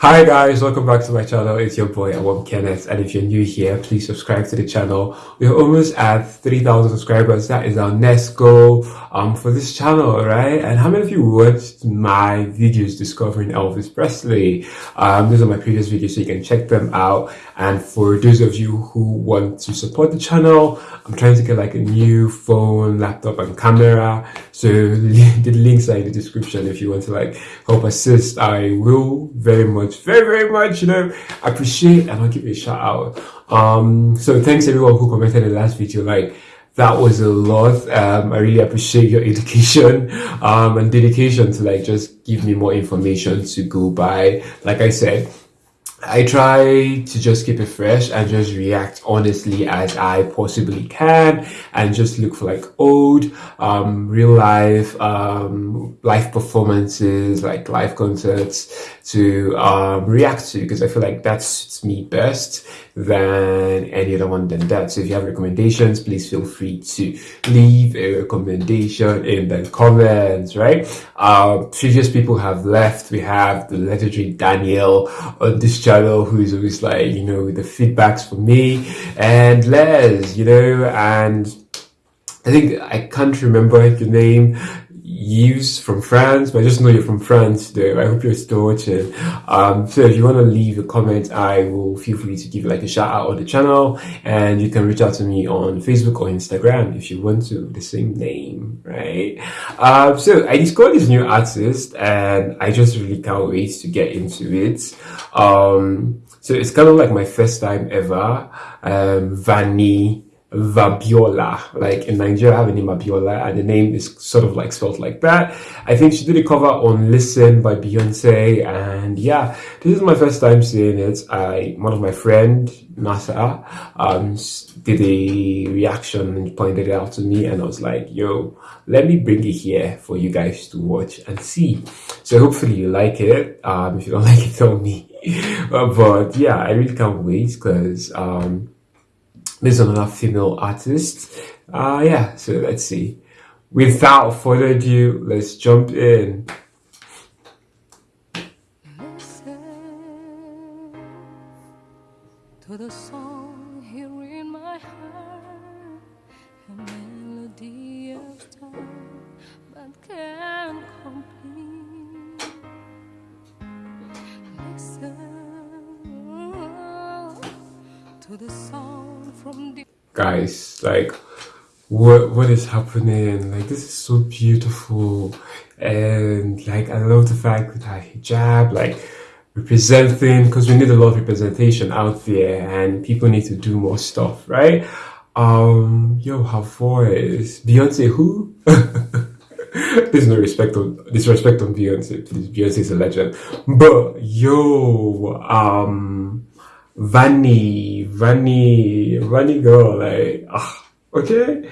Hi guys, welcome back to my channel. It's your boy Awam Kenneth and if you're new here, please subscribe to the channel. We're almost at 3,000 subscribers. That is our next goal um, for this channel, right? And how many of you watched my videos discovering Elvis Presley? Um, those are my previous videos so you can check them out. And for those of you who want to support the channel, I'm trying to get like a new phone, laptop and camera. So the links are in the description if you want to like help assist. I will very much very, very much, you know, appreciate and I'll give you a shout out. Um, so thanks everyone who commented the last video, like, that was a lot. Um, I really appreciate your education, um, and dedication to like just give me more information to go by. Like I said, I try to just keep it fresh and just react honestly as I possibly can and just look for like old, um, real life, um, live performances, like live concerts to, um, react to because I feel like that suits me best than any other one than that. So if you have recommendations, please feel free to leave a recommendation in the comments, right? Uh, previous people have left. We have the legendary Daniel on this channel who is always like, you know, the feedbacks for me and Les, you know, and I think I can't remember your name Use from France, but I just know you're from France though. I hope you're still watching. Um, so if you want to leave a comment, I will feel free to give like a shout out on the channel and you can reach out to me on Facebook or Instagram if you want to, the same name, right? Um, so I discovered this new artist and I just really can't wait to get into it. Um, so it's kind of like my first time ever. Um, Vanny Vabiola. Like in Nigeria, I have a name Abiola, and the name is sort of like spelled like that. I think she did a cover on Listen by Beyonce, and yeah, this is my first time seeing it. I one of my friend Nasa um did a reaction and pointed it out to me, and I was like, "Yo, let me bring it here for you guys to watch and see." So hopefully you like it. Um, if you don't like it, tell me. but yeah, I really can't wait because um there's another female artist. Uh, yeah, so let's see. Without further ado, let's jump in. Guys like what what is happening? Like this is so beautiful. And like i love the fact that i hijab like representing because we need a lot of representation out there and people need to do more stuff right? Um yo her voice beyonce who? There's no respect on disrespect on beyonce. Please beyonce is a legend. But yo um Vanny, Vanny, Vanny girl, like, ah, okay,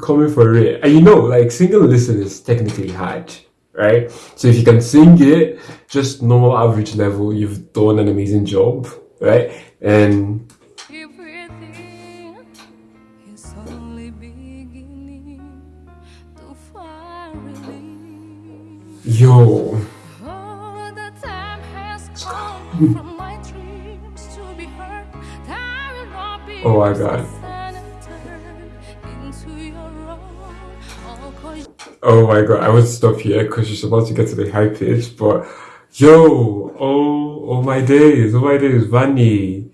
coming for it. And you know, like, single listen is technically hard, right? So if you can sing it, just normal average level, you've done an amazing job, right? And Yo. Oh my god. Oh my god, I would stop here because she's about to get to the high pitch, but yo, oh, oh my days, oh my days, Vanny.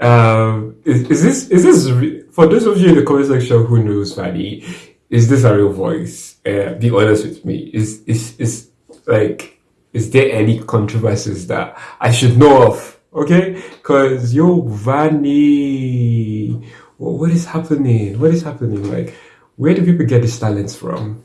Um, is, is this, is this, for those of you in the comment section who knows Vanny, is this a real voice? Uh, be honest with me. Is, is, is, like, is there any controversies that I should know of? Okay? Because yo vanny what is happening? What is happening? Like where do people get these talents from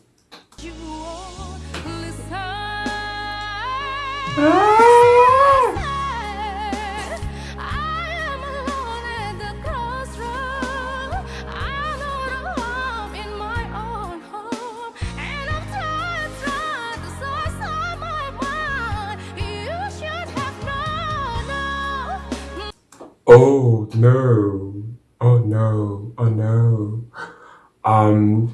no. Oh no. Oh no. Um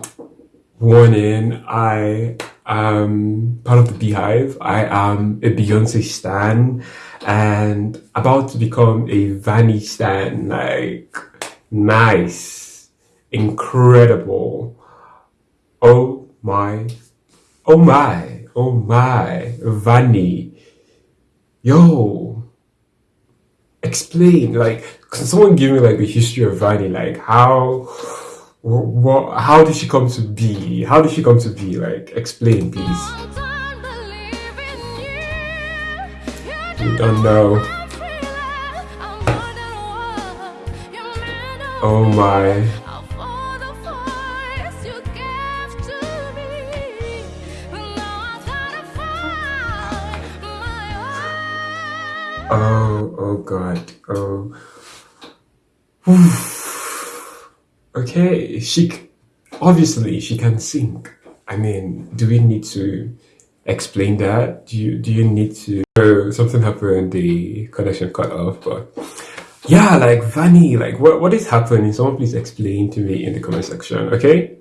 warning, I am part of the BeyHive. I am a Beyonce stan and about to become a Vanny stan. Like, nice, incredible. Oh my, oh my, oh my, Vanny. Yo, explain, like, can someone give me like the history of Vanny? Like, how what, how did she come to be? How did she come to be? Like, explain, please. You don't know. Oh my. Oh, God. Oh. okay, she obviously she can sing. I mean, do we need to explain that? Do you do you need to? Oh, something happened. The connection cut off, but yeah, like Vanny, like what what is happening? Someone please explain to me in the comment section, okay?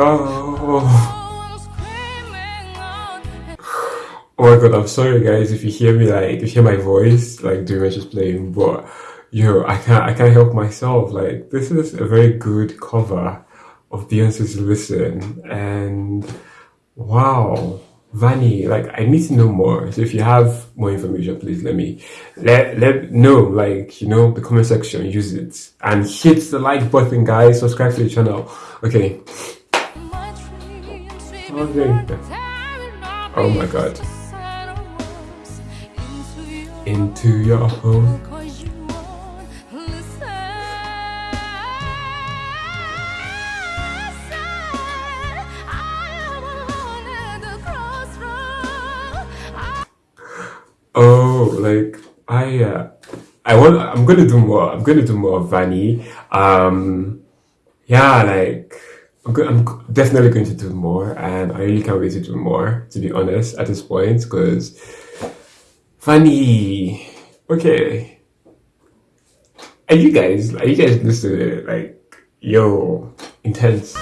Oh. My god, I'm sorry guys if you hear me like if you hear my voice like during just playing, but yo, I can't I can't help myself. Like this is a very good cover of Beyonce's Listen and wow. Vanny, like I need to know more. So if you have more information, please let me let let know. Like you know, the comment section, use it and hit the like button, guys. Subscribe to the channel. Okay. Okay. Oh my god. Into your home. Oh, like I, uh, I want. I'm gonna do more. I'm gonna do more Vanny. Um, yeah, like I'm, definitely going to do more, and I really can't wait to do more. To be honest, at this point, because funny. Okay, are you guys? Are you guys listening? Like, yo, intense.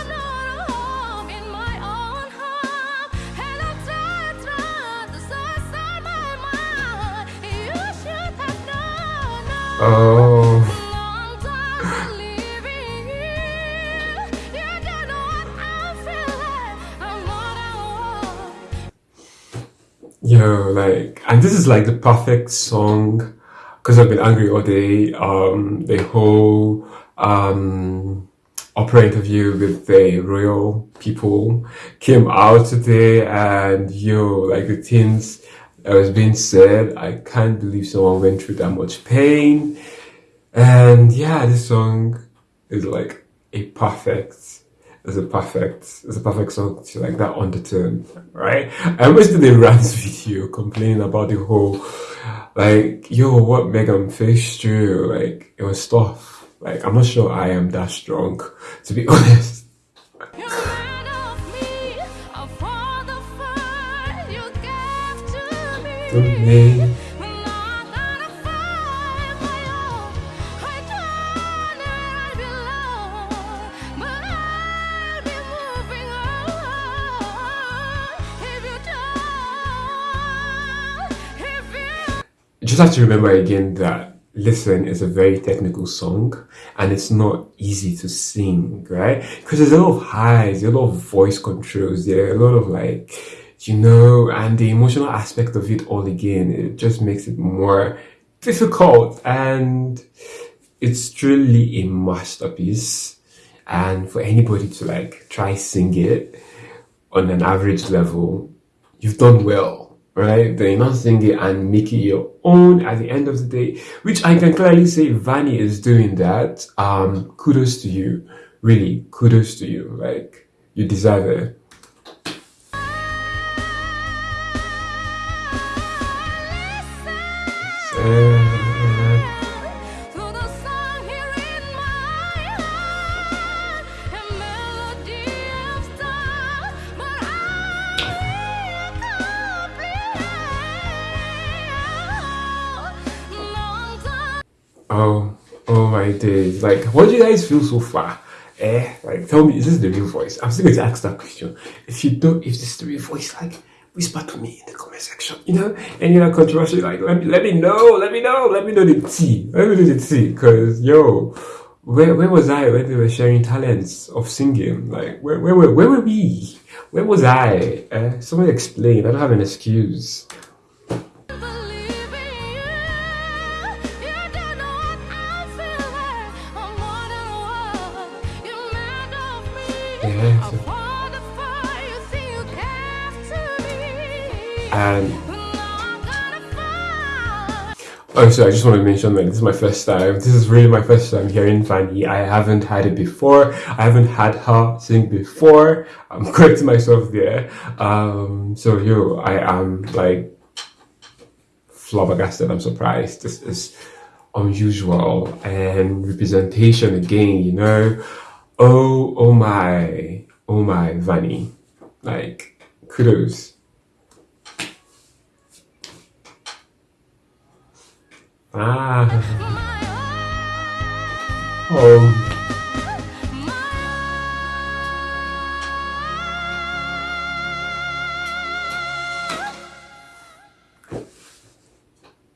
Like, and this is like the perfect song because I've been angry all day. Um, the whole um Oprah interview with the royal people came out today, and yo, like the things that was being said, I can't believe someone went through that much pain. And yeah, this song is like a perfect is a perfect it's a perfect song to like that undertone, right? I almost did a rant video complaining about the whole like yo what Meghan faced through, like it was tough. Like I'm not sure I am that strong, to be honest. Me. Just have to remember again that Listen is a very technical song and it's not easy to sing, right? Because there's a lot of highs, there's a lot of voice controls, there a lot of like, you know, and the emotional aspect of it all again, it just makes it more difficult and it's truly a masterpiece. And for anybody to like try sing it on an average level, you've done well right? Not sing and making your own at the end of the day, which I can clearly say Vanny is doing that. Um, kudos to you. Really, kudos to you. Like, you deserve it. Oh, days. Like, what do you guys feel so far? Eh, like, tell me, is this the real voice? I'm still going to ask that question. If you don't, if this is the real voice, like, whisper to me in the comment section, you know? And you're not controversial, like, let me, let me know, let me know, let me know the tea. Let me know the tea, because, yo, where, where was I when they were sharing talents of singing? Like, where, where, where, where were we? Where was I? Uh, someone explain. I don't have an excuse. And oh, so I just want to mention that this is my first time. This is really my first time hearing Vanny. I haven't had it before. I haven't had her sing before. I'm correcting myself there. Um, so yo, I am like flabbergasted. I'm surprised. This is unusual and representation again. You know oh, oh my, oh my, Vanny. Like, kudos. Ah. Oh.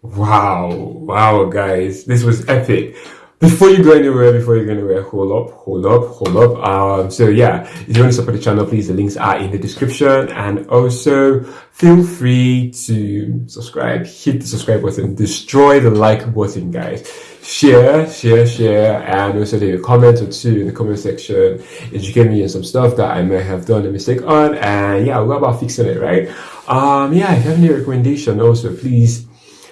Wow, wow, guys, this was epic before you go anywhere, before you go anywhere, hold up, hold up, hold up. Um, so yeah, if you want to support the channel, please, the links are in the description. And also feel free to subscribe, hit the subscribe button, destroy the like button, guys. Share, share, share, and also leave a comment or two in the comment section. Educate me on some stuff that I may have done a mistake on. And yeah, we're about fixing it, right? Um, yeah, if you have any recommendation also, please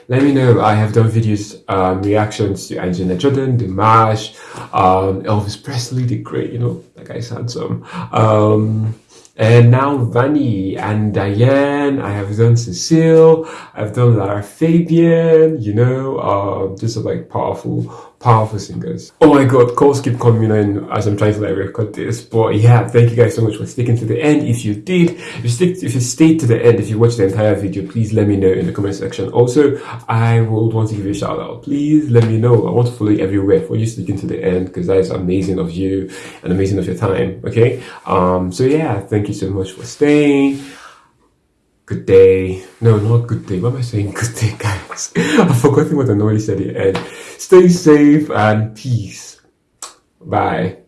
let me know. I have done videos, um, reactions to Angelina Jordan, Dimash, um, Elvis Presley, the great, you know, that guy's handsome. Um, and now Vanny and Diane, I have done Cecile, I've done Lara Fabian, you know, um, just like powerful, powerful singers. Oh my god, calls keep coming in as I'm trying to like record this. But yeah, thank you guys so much for sticking to the end. If you did, if you stick, if you stayed to the end, if you watched the entire video, please let me know in the comment section. Also, I would want to give you a shout out. Please let me know. I want to follow you everywhere for you sticking to the end because that is amazing of you and amazing of your time. Okay. Um. So yeah, thank you so much for staying good day. No, not good day. What am I saying? Good day, guys. I've forgotten what I normally said at the end. Stay safe and peace. Bye.